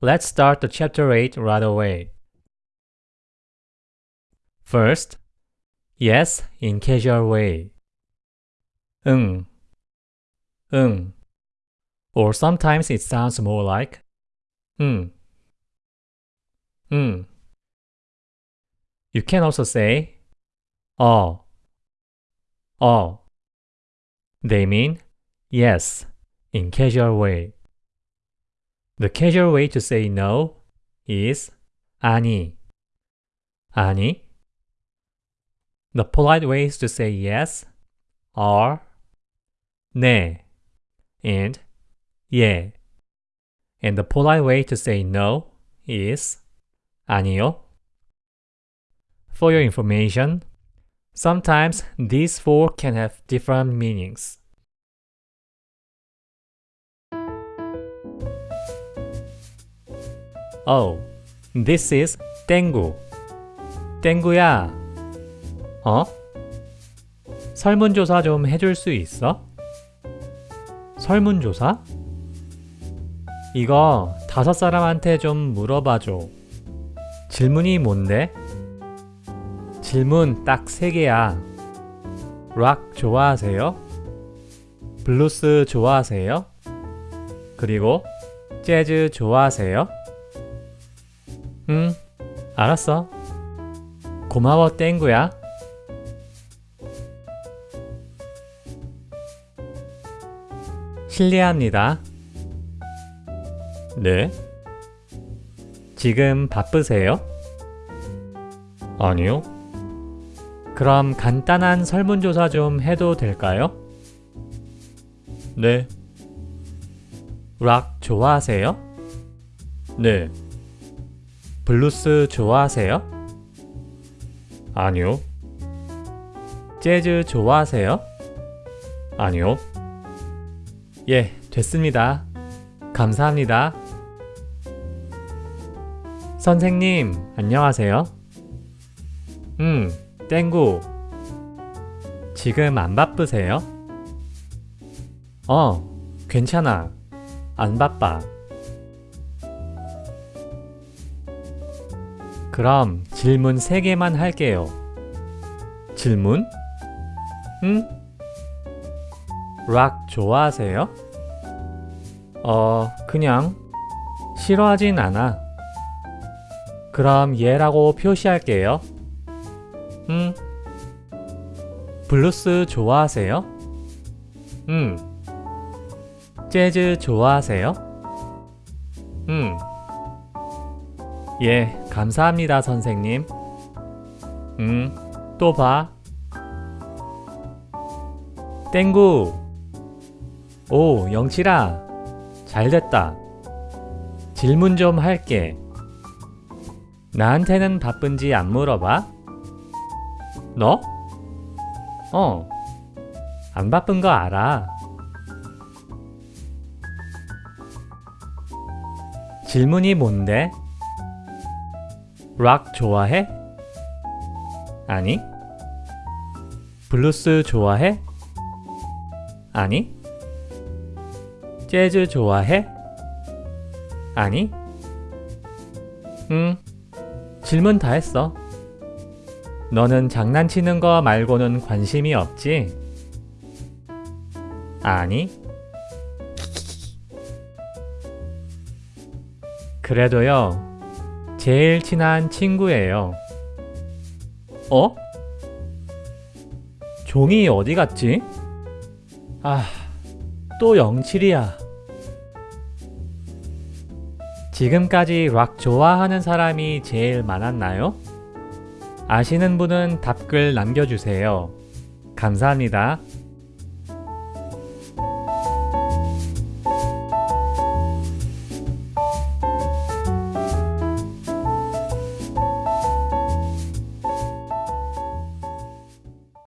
Let's start the chapter 8 right away. First, yes in casual way. 응, 응. Or sometimes it sounds more like 응, 응. You can also say 어, 어. They mean yes in casual way. The casual way to say no is 아니, 아니. The polite ways to say yes are 네 and 예. And the polite way to say no is 아니요. For your information, sometimes these four can have different meanings. Oh, this is 땡구. 땡구야. 어? 설문조사 좀 해줄 수 있어? 설문조사? 이거 다섯 사람한테 좀 물어봐줘. 질문이 뭔데? 질문 딱 세 개야. 락 좋아하세요? 블루스 좋아하세요? 그리고 재즈 좋아하세요? 응, 알았어. 고마워 땡구야. 실례합니다. 네. 지금 바쁘세요? 아니요. 그럼 간단한 설문조사 좀 해도 될까요? 네. 락 좋아하세요? 네. 블루스 좋아하세요? 아니요. 재즈 좋아하세요? 아니요. 예, 됐습니다. 감사합니다. 선생님, 안녕하세요. 음, 땡구. 지금 안 바쁘세요? 어, 괜찮아. 안 바빠. 그럼 질문 3개만 할게요. 질문? 응? 락 좋아하세요? 어, 그냥 싫어하진 않아. 그럼 예라고 표시할게요. 응? 블루스 좋아하세요? 응. 재즈 좋아하세요? 응. 예, 감사합니다, 선생님. 응, 또 봐. 땡구. 오, 영칠아. 잘 됐다. 질문 좀 할게. 나한테는 바쁜지 안 물어봐? 너? 어. 안 바쁜 거 알아. 질문이 뭔데? 락 좋아해? 아니. 블루스 좋아해? 아니. 재즈 좋아해? 아니. 응. 질문 다 했어. 너는 장난치는 거 말고는 관심이 없지? 아니. 그래도요, 제일 친한 친구예요. 어? 종이 어디 갔지? 아, 또 영칠이야. 지금까지 락 좋아하는 사람이 제일 많았나요? 아시는 분은 답글 남겨주세요. 감사합니다.